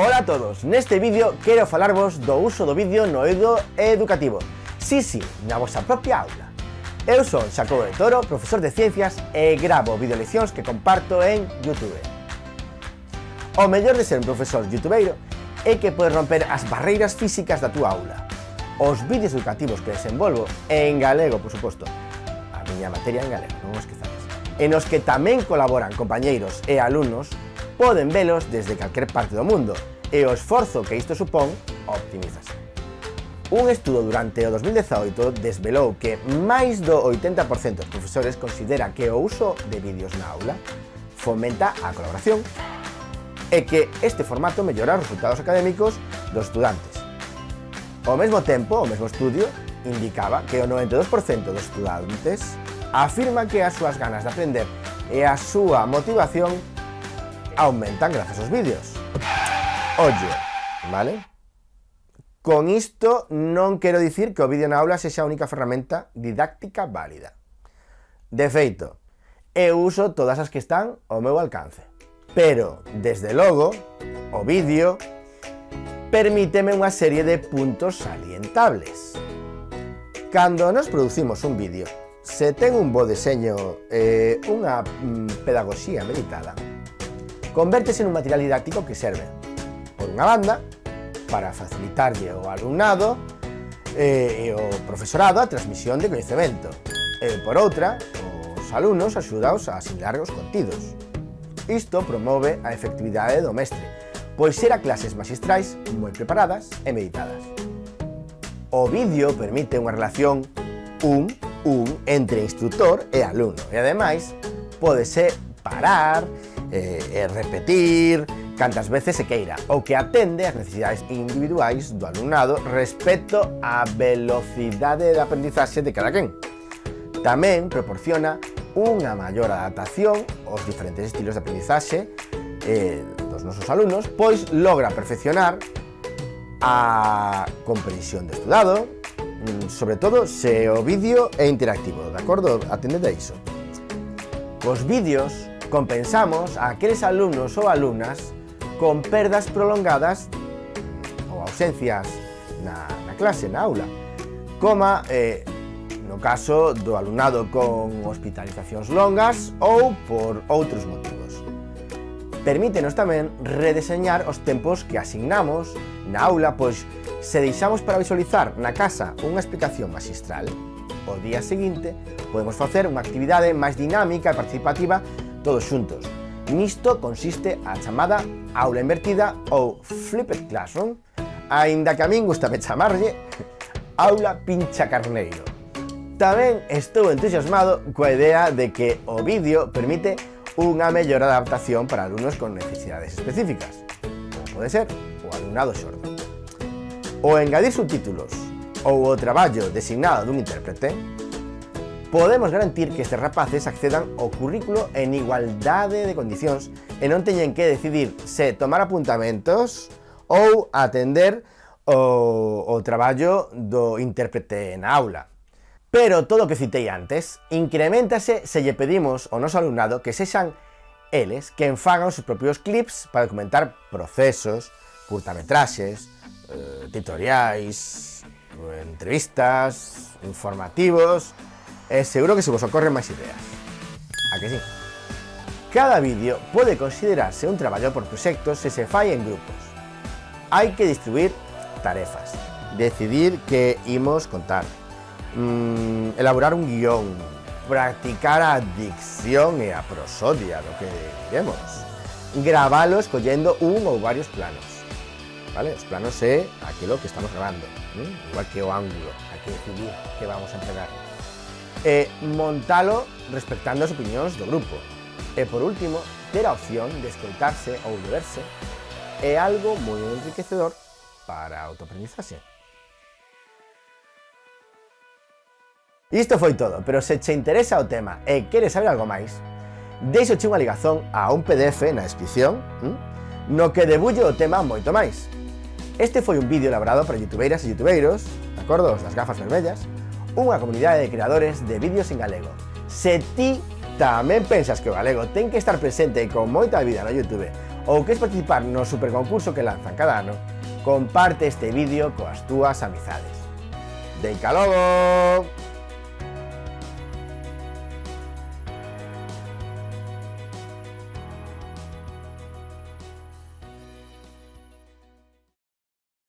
Ola a todos, neste vídeo quero falarvos do uso do vídeo no eido educativo. Si, si, na vosa propia aula. Eu son Xacobo de Toro, profesor de ciencias e gravo videoleccións que comparto en Youtube. O mellor de ser un profesor youtubeiro é que podes romper as barreiras físicas da túa aula. Os vídeos educativos que desenvolvo, en galego, por suposto. A miña materia en galego, non os esquezades En os que tamén colaboran compañeiros e alumnos poden velos desde calquer parte do mundo, e o esforzo que isto supón optimízase. Un estudo durante o 2018 desvelou que máis do 80% dos profesores considera que o uso de vídeos na aula fomenta a colaboración e que este formato mellora os resultados académicos dos estudantes. Ao mesmo tempo, o mesmo estudio indicaba que o 92% dos estudantes afirma que as súas ganas de aprender e a súa motivación aumentan grazas aos vídeos. Oye, vale? Con isto non quero dicir que o vídeo na aula sexa a única ferramenta didáctica válida. De feito, eu uso todas as que están ao meu alcance. Pero, desde logo, o vídeo permíteme unha serie de puntos salientables. Cando nos producimos un vídeo, se ten un bo deseño e eh, unha mm, pedagogía meditada, convértese nun material didáctico que serve, por unha banda, para facilitarlle ao alumnado eh, e ao profesorado a transmisión de coñecemento, e por outra, os alumnos axudaos a asimilar os contidos. Isto promove a efectividade do mestre, pois será clases magistrais moi preparadas e meditadas. O vídeo permite unha relación un un entre instructor e alumno e ademais podese parar eh, e repetir cantas veces se queira, o que atende ás necesidades individuais do alumnado respecto á velocidade de aprendizaxe de cada quen. Tamén proporciona unha maior adaptación aos diferentes estilos de aprendizaxe eh, dos nosos alumnos, pois logra perfeccionar a comprensión do estudado, mm, sobre todo se o vídeo é interactivo, de acordo? Atendete a iso. Cos vídeos Compensamos a aqueles alumnos ou alumnas con perdas prolongadas ou ausencias na, na clase, na aula, coma eh, no caso do alumnado con hospitalizacións longas ou por outros motivos. Permítenos tamén redeseñar os tempos que asignamos na aula, pois se deixamos para visualizar na casa unha explicación magistral, o día seguinte podemos facer unha actividade máis dinámica e participativa todos xuntos. Nisto consiste a chamada aula invertida ou flipped classroom, aínda que a min gustame chamarlle aula pincha carneiro. Tamén estou entusiasmado coa idea de que o vídeo permite unha mellor adaptación para alumnos con necesidades específicas, como pode ser o alumnado xordo. O engadir subtítulos ou o traballo designado dun intérprete podemos garantir que estes rapaces accedan ao currículo en igualdade de condicións e non teñen que decidir se tomar apuntamentos ou atender o, o traballo do intérprete na aula. Pero todo o que citei antes, incrementase se lle pedimos ao noso alumnado que sexan eles quen fagan os seus propios clips para documentar procesos, curtametraxes, eh, tutoriais, entrevistas, informativos, e seguro que se vos ocorren máis ideas. A que sí? Cada vídeo pode considerarse un traballo por proxectos se se fai en grupos. Hai que distribuir tarefas, decidir que imos contar, mmm, elaborar un guion, practicar a dicción e a prosodia do que diremos, gravalo escollendo un ou varios planos. Vale? Os planos é aquilo que estamos grabando, ¿eh? igual que o ángulo, hai que decidir que vamos a entregar e montalo respectando as opinións do grupo. E por último, ter a opción de escoitarse ou de verse é algo moi enriquecedor para a autoaprendizaxe. Isto foi todo, pero se che interesa o tema e queres saber algo máis, deixo che unha ligazón a un PDF na descripción hm, no que debullo o tema moito máis. Este foi un vídeo elaborado para youtubeiras e youtubeiros, de acordo, das gafas vermellas, unha comunidade de creadores de vídeos en galego. Se ti tamén pensas que o galego ten que estar presente con moita vida no Youtube ou queres participar no superconcurso que lanzan cada ano, comparte este vídeo coas túas amizades. Deica logo!